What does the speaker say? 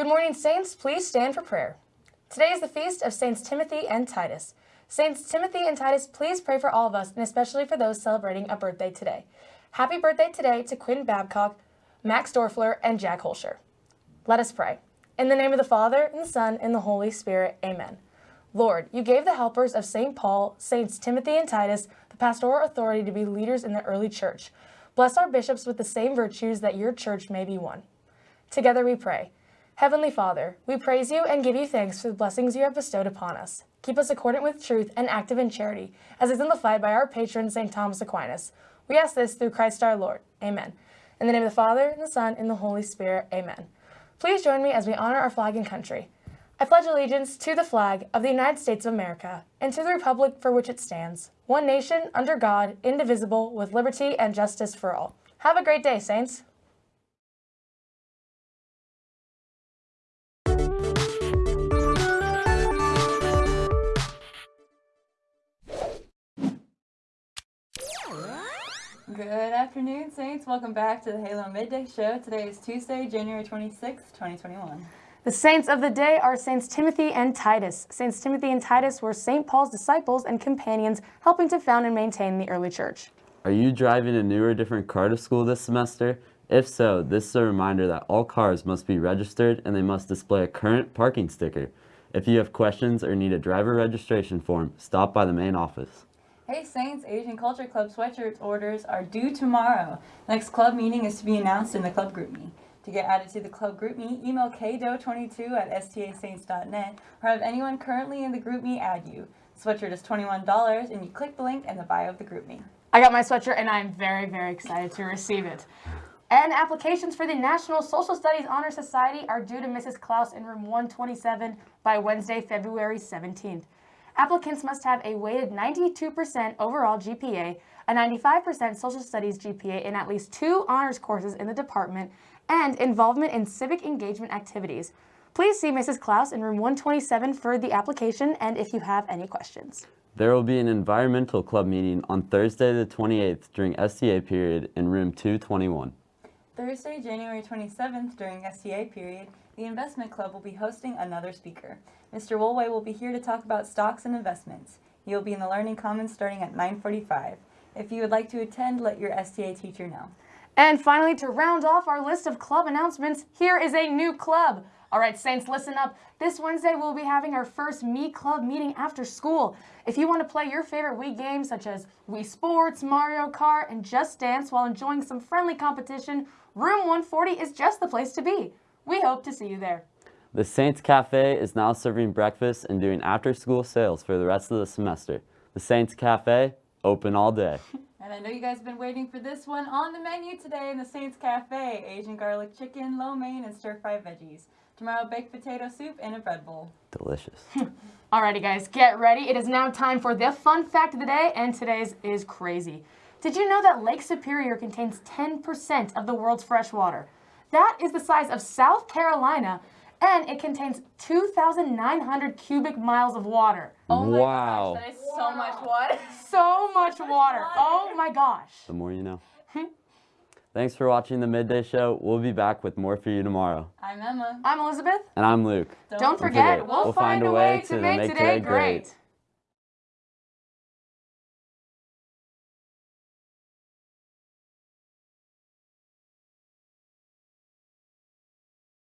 Good morning, Saints. Please stand for prayer. Today is the feast of Saints Timothy and Titus. Saints Timothy and Titus, please pray for all of us, and especially for those celebrating a birthday today. Happy birthday today to Quinn Babcock, Max Dorfler, and Jack Holscher. Let us pray. In the name of the Father, and the Son, and the Holy Spirit, amen. Lord, you gave the helpers of St. Paul, Saints Timothy and Titus, the pastoral authority to be leaders in the early church. Bless our bishops with the same virtues that your church may be one. Together we pray. Heavenly Father, we praise you and give you thanks for the blessings you have bestowed upon us. Keep us accordant with truth and active in charity, as exemplified by our patron, St. Thomas Aquinas. We ask this through Christ our Lord. Amen. In the name of the Father, and the Son, and the Holy Spirit. Amen. Please join me as we honor our flag and country. I pledge allegiance to the flag of the United States of America and to the republic for which it stands, one nation, under God, indivisible, with liberty and justice for all. Have a great day, Saints. Good afternoon, Saints. Welcome back to the Halo Midday Show. Today is Tuesday, January 26th, 2021. The saints of the day are Saints Timothy and Titus. Saints Timothy and Titus were St. Paul's disciples and companions, helping to found and maintain the early church. Are you driving a new or different car to school this semester? If so, this is a reminder that all cars must be registered and they must display a current parking sticker. If you have questions or need a driver registration form, stop by the main office. Hey Saints, Asian Culture Club sweatshirt orders are due tomorrow. Next club meeting is to be announced in the club GroupMe. To get added to the club GroupMe, email kdo22 at stasaints.net or have anyone currently in the GroupMe add you. Sweatshirt is $21 and you click the link in the bio of the GroupMe. I got my sweatshirt and I'm very, very excited to receive it. And applications for the National Social Studies Honor Society are due to Mrs. Klaus in room 127 by Wednesday, February 17th. Applicants must have a weighted 92% overall GPA, a 95% social studies GPA, in at least two honors courses in the department, and involvement in civic engagement activities. Please see Mrs. Klaus in room 127 for the application and if you have any questions. There will be an environmental club meeting on Thursday the 28th during STA period in room 221. Thursday, January 27th during STA period, the Investment Club will be hosting another speaker. Mr. Woolway will be here to talk about stocks and investments. He will be in the Learning Commons starting at 9.45. If you would like to attend, let your STA teacher know. And finally, to round off our list of club announcements, here is a new club. All right, Saints, listen up. This Wednesday, we'll be having our first Me Club meeting after school. If you want to play your favorite Wii games such as Wii Sports, Mario Kart, and Just Dance while enjoying some friendly competition, Room 140 is just the place to be. We hope to see you there. The Saints Cafe is now serving breakfast and doing after-school sales for the rest of the semester. The Saints Cafe, open all day. And I know you guys have been waiting for this one on the menu today in the Saints Cafe. Asian garlic chicken, lo mein, and stir-fried veggies. Tomorrow, baked potato soup and a bread bowl. Delicious. Alrighty guys, get ready. It is now time for the fun fact of the day, and today's is crazy. Did you know that Lake Superior contains 10% of the world's fresh water? That is the size of South Carolina, and it contains 2,900 cubic miles of water. Oh my wow. gosh, that is so much water. So much water. Oh my gosh. The more you know. Hmm? Thanks for watching the Midday Show. We'll be back with more for you tomorrow. I'm Emma. I'm Elizabeth. And I'm Luke. Don't, forget, forget, we'll, find, a way to make today great.